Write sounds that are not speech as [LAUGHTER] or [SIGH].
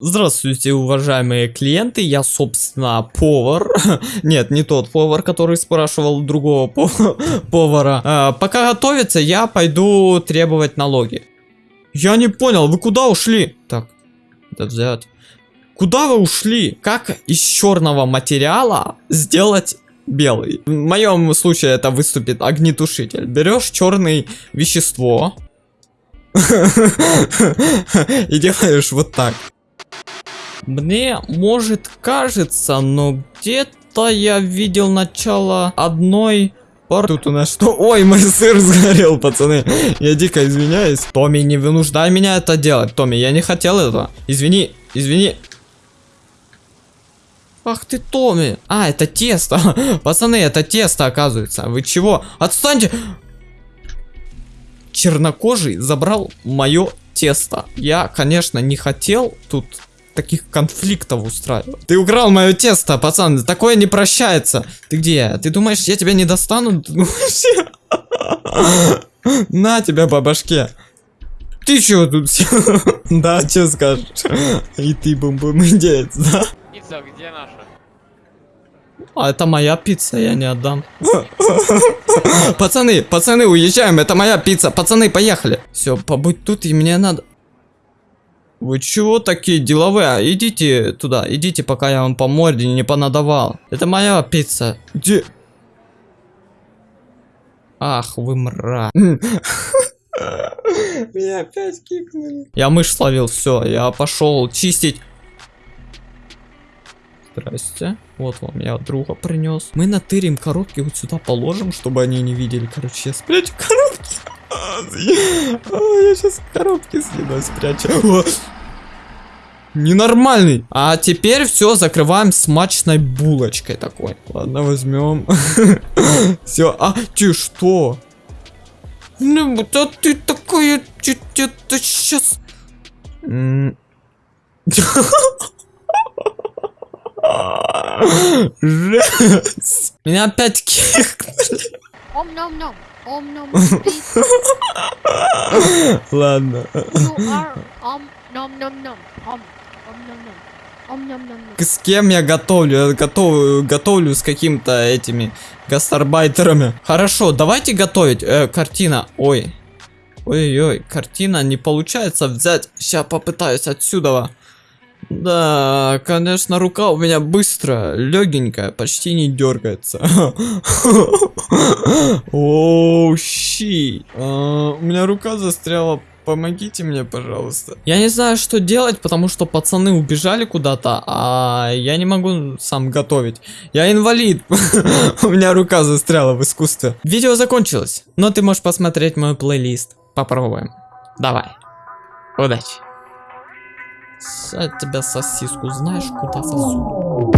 Здравствуйте, уважаемые клиенты, я, собственно, повар. [LAUGHS] Нет, не тот повар, который спрашивал другого по- [LAUGHS] повара. А, пока готовится, я пойду требовать налоги. Я не понял, вы куда ушли? Так, это взять. Куда вы ушли? Как из черного материала сделать белый? В моем случае это выступит огнетушитель. Берешь черное вещество [LAUGHS] и делаешь вот так. Мне может кажется, но где-то я видел начало одной пар... Тут у нас что? Ой, мой сыр сгорел, пацаны. Я дико извиняюсь. Томми, не вынуждай меня это делать. Томми, я не хотел этого. Извини, извини. Ах ты, Томми. А, это тесто. [LAUGHS] Пацаны, это тесто, оказывается. Вы чего? Отстаньте. Чернокожий забрал мое тесто. Я, конечно, не хотел тут таких конфликтов устраивать. Ты украл мое тесто, пацан, такое не прощается. Ты где? Ты думаешь, я тебя не достану? [LAUGHS] Я- На тебя по башке. Ты чего тут? [LAUGHS] Да, что скажешь? И ты бум-бум индеец, да? Пицца, где наша? А это моя пицца, я не отдам. Пацаны, пацаны, уезжаем, это моя пицца. Пацаны, поехали. Все, побудь тут, и мне надо... Вы чего такие деловые? А, Идите туда, идите, пока я вам по морде не понадавал. Это моя пицца. Где? Ах, вы мра. [LAUGHS] Меня опять кикнули. Я мышь словил, все, я пошел чистить. Здрасте. Вот вам я друга принес. Мы натырим коробки вот сюда положим, чтобы они не видели. Короче, я спрячу коробки. Я сейчас коробки съеду, спрячу. Ненормальный. А теперь все закрываем смачной булочкой такой. Ладно, возьмем. [LAUGHS] Все. А, ты что? Ну, да ты такая... Это сейчас... [LAUGHS] Меня опять кикнули. Ладно. С кем я готовлю? Я готовлю, готовлю с каким-то этими гастарбайтерами. Хорошо, давайте готовить. Э, картина. Ой. Ой-ой, картина не получается взять. Сейчас попытаюсь отсюда. Да, конечно, рука у меня быстро, легенькая, почти не дергается. [LAUGHS] Оу, щи. А, У меня рука застряла. Помогите мне, пожалуйста. Я не знаю, что делать, потому что пацаны убежали куда-то, а я не могу сам готовить. Я инвалид. [LAUGHS] У меня рука застряла в искусстве. Видео закончилось, но ты можешь посмотреть мой плейлист. Попробуем. Давай. Удачи. От тебя сосиску знаешь, куда сосу.